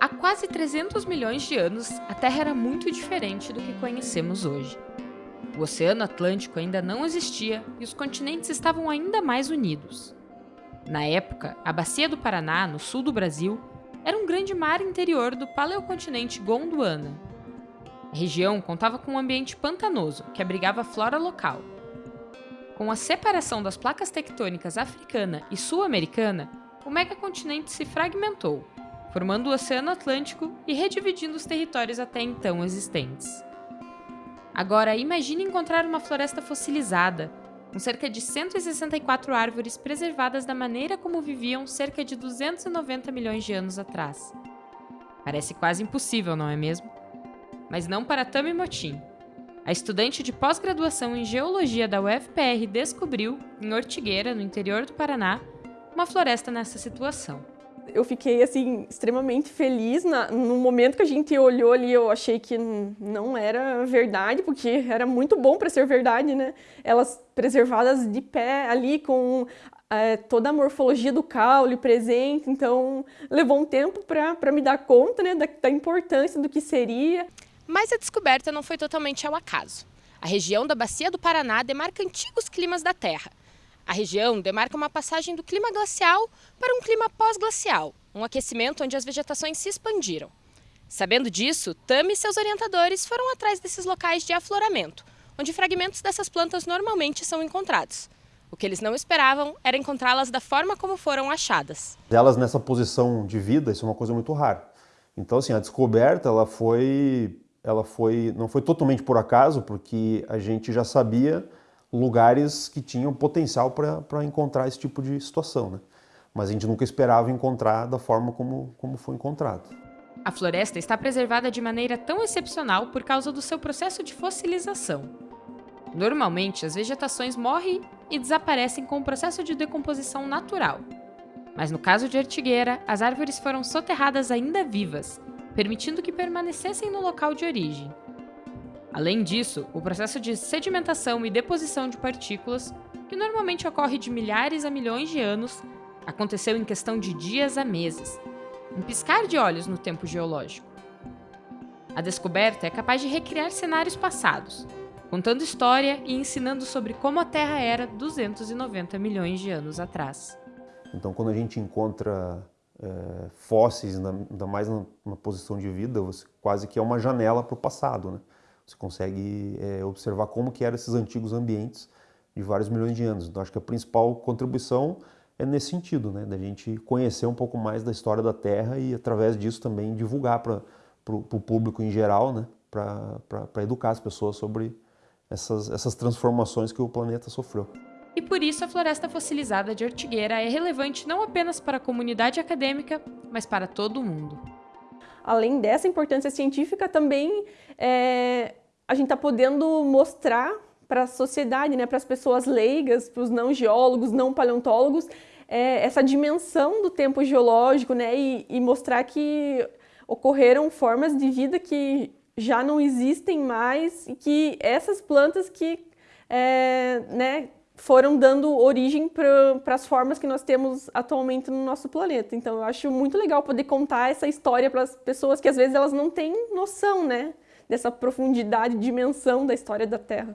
Há quase 300 milhões de anos, a Terra era muito diferente do que conhecemos hoje. O Oceano Atlântico ainda não existia e os continentes estavam ainda mais unidos. Na época, a Bacia do Paraná, no sul do Brasil, era um grande mar interior do paleocontinente Gondwana. A região contava com um ambiente pantanoso que abrigava a flora local. Com a separação das placas tectônicas africana e sul-americana, o megacontinente se fragmentou formando o Oceano Atlântico e redividindo os territórios até então existentes. Agora, imagine encontrar uma floresta fossilizada, com cerca de 164 árvores preservadas da maneira como viviam cerca de 290 milhões de anos atrás. Parece quase impossível, não é mesmo? Mas não para Tami Motim. A estudante de pós-graduação em Geologia da UFPR descobriu, em Ortigueira, no interior do Paraná, uma floresta nessa situação eu fiquei assim extremamente feliz na, no momento que a gente olhou ali eu achei que não era verdade porque era muito bom para ser verdade né? Elas preservadas de pé ali com é, toda a morfologia do caule presente então levou um tempo para me dar conta né da, da importância do que seria. Mas a descoberta não foi totalmente ao acaso. A região da bacia do Paraná demarca antigos climas da Terra a região demarca uma passagem do clima glacial para um clima pós-glacial, um aquecimento onde as vegetações se expandiram. Sabendo disso, Tami e seus orientadores foram atrás desses locais de afloramento, onde fragmentos dessas plantas normalmente são encontrados. O que eles não esperavam era encontrá-las da forma como foram achadas. Elas nessa posição de vida, isso é uma coisa muito rara. Então, assim, a descoberta, ela foi, ela foi, não foi totalmente por acaso, porque a gente já sabia lugares que tinham potencial para encontrar esse tipo de situação. Né? Mas a gente nunca esperava encontrar da forma como, como foi encontrado. A floresta está preservada de maneira tão excepcional por causa do seu processo de fossilização. Normalmente, as vegetações morrem e desaparecem com o processo de decomposição natural. Mas no caso de Artigueira, as árvores foram soterradas ainda vivas, permitindo que permanecessem no local de origem. Além disso, o processo de sedimentação e deposição de partículas, que normalmente ocorre de milhares a milhões de anos, aconteceu em questão de dias a meses, um piscar de olhos no tempo geológico. A descoberta é capaz de recriar cenários passados, contando história e ensinando sobre como a Terra era 290 milhões de anos atrás. Então, quando a gente encontra é, fósseis, ainda mais na, posição de vida, quase que é uma janela para o passado, né? Você consegue é, observar como que eram esses antigos ambientes de vários milhões de anos. Então acho que a principal contribuição é nesse sentido, né, da gente conhecer um pouco mais da história da Terra e através disso também divulgar para o público em geral, né, para educar as pessoas sobre essas, essas transformações que o planeta sofreu. E por isso a floresta fossilizada de Ortigueira é relevante não apenas para a comunidade acadêmica, mas para todo o mundo. Além dessa importância científica, também é, a gente está podendo mostrar para a sociedade, né, para as pessoas leigas, para os não geólogos, não paleontólogos, é, essa dimensão do tempo geológico né, e, e mostrar que ocorreram formas de vida que já não existem mais e que essas plantas que é, né, foram dando origem para as formas que nós temos atualmente no nosso planeta. Então eu acho muito legal poder contar essa história para as pessoas que às vezes elas não têm noção né, dessa profundidade, dimensão da história da Terra.